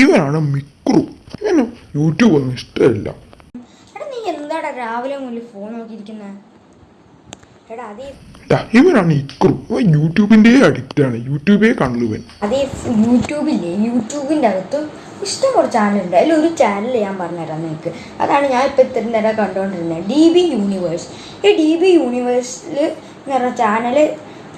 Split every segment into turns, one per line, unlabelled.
ഇവനാണ് മിക്രു. ഇവന് യൂട്യൂബ് ഒന്നും ഇഷ്ടമില്ല.
നീ എന്താടാ രാവിലെ മുതൽ ഫോൺ
ടാ, ഇവനാണ് ഇക്രു. ഇവൻ യൂട്യൂബിന്റെ അഡിക്റ്റ് ആണ്. യൂട്യൂബേ കണ്ടു ഇവൻ.
അതേ യൂട്യൂബില്ലേ? യൂട്യൂബിന്റെ അകത്തും ഇഷ്ടം കുറച്ച് ചാനലുണ്ട് അതിൽ ഒരു ചാനൽ ഞാൻ പറഞ്ഞുതരാം നിങ്ങൾക്ക് അതാണ് ഞാൻ ഇപ്പം ഇത്ര നേരം കണ്ടുകൊണ്ടിരുന്നത് ഡി ബി യൂണിവേഴ്സ് ഈ ഡി ബി യൂണിവേഴ്സിൽ എന്ന് പറഞ്ഞ ചാനൽ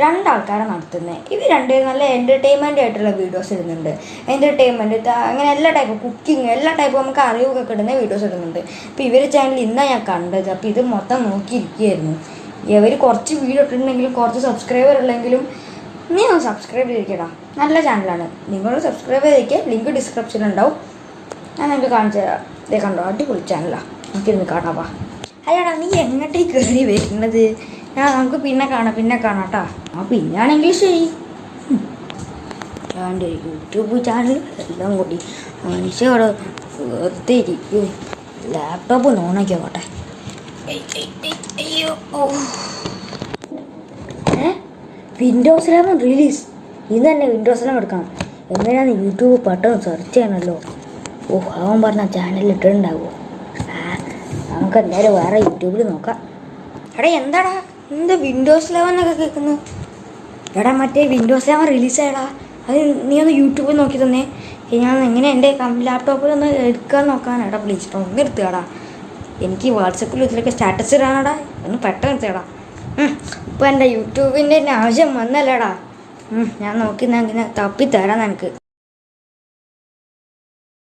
രണ്ടാൾക്കാരാണ് നടത്തുന്നത് ഇവർ രണ്ട് നല്ല എന്റർടൈൻമെന്റ് ആയിട്ടുള്ള വീഡിയോസ് ഇടുന്നുണ്ട്. എന്റർടൈൻമെന്റ് അങ്ങനെ എല്ലാ ടൈപ്പ് കുക്കിംഗ് എല്ലാ ടൈപ്പും നമുക്ക് അറിവൊക്കെ കിട്ടുന്ന വീഡിയോസ് ഇടുന്നുണ്ട്. അപ്പോൾ ഇവർ ചാനൽ ഇന്നാണ് ഞാൻ കണ്ടത്. അപ്പോൾ ഇത് മൊത്തം നോക്കിയിരിക്കുകയായിരുന്നു. ഇവർ കുറച്ച് വീഡിയോ ഇട്ടിട്ടുണ്ടെങ്കിലും കുറച്ച് സബ്സ്ക്രൈബർ ഉള്ളെങ്കിലും നീ ഒന്ന് സബ്സ്ക്രൈബ് ചെയ്തിരിക്കടാ. നല്ല ചാനലാണ് നിങ്ങൾ സബ്സ്ക്രൈബ് ചെയ്തിരിക്കുക ലിങ്ക് ഡിസ്ക്രിപ്ഷനിൽ ഉണ്ടാവും. ഞാൻ നിങ്ങൾക്ക് കാണിച്ചു തരാം. ഇതേ കണ്ടോ അടിപൊളി ചാനലാണ് നമുക്കിരുന്ന് കാണാവാ അയ്യടാ നീ എങ്ങോട്ടേക്ക് കയറി വരുന്നത്? ഞാൻ നമുക്ക് പിന്നെ കാണാം പിന്നെ കാണാം കേട്ടോ ആ പിന്നാണെങ്കിൽ ശരി എന്റെ യൂട്യൂബ് ചാനൽ എല്ലാം കൂടി. മനുഷ്യവിടെ വെറുതെ ഇരിക്കും ലാപ്ടോപ്പ് ഏയ്, അയ്യോ. ഏ? വിൻഡോസ് ലെവൻ റിലീസ് ഇന്ന് തന്നെ വിൻഡോസ് ലെവൻ എടുക്കണം. എങ്ങനെയാണ് യൂട്യൂബ് പെട്ടെന്ന് സെർച്ച് ചെയ്യണമല്ലോ ഓ അവൻ പറഞ്ഞ ചാനൽ ഇട്ടിട്ടുണ്ടാവുമോ ആ നമുക്ക് എന്തായാലും വേറെ യൂട്യൂബിൽ നോക്കാം. എടാ എന്താടാ? എന്താ വിൻഡോസ് ലെവൻ എന്നൊക്കെ കേൾക്കുന്നു? എടാ മറ്റേ വിൻഡോസ് ലെവൻ റിലീസായടാ അത് നീ ഒന്ന് യൂട്യൂബിൽ നോക്കി തന്നെ. ഞാൻ എങ്ങനെ എന്റെ ലാപ്ടോപ്പിൽ ഒന്ന് എടുക്കാൻ നോക്കാനാടാ പ്ലീസ് ഒന്ന് എടുത്തുകടാ എനിക്ക് വാട്സപ്പിൽ ഇതിലൊക്കെ സ്റ്റാറ്റസ് ഇടാനടാ. ഒന്ന് പെട്ടെന്ന് എടുത്തേടാ ഇപ്പം എന്റെ യൂട്യൂബിന്റെ ആവശ്യം വന്നല്ലേടാ. ഞാൻ നോക്കി ഇങ്ങനെ തപ്പി തരാം നിനക്ക്.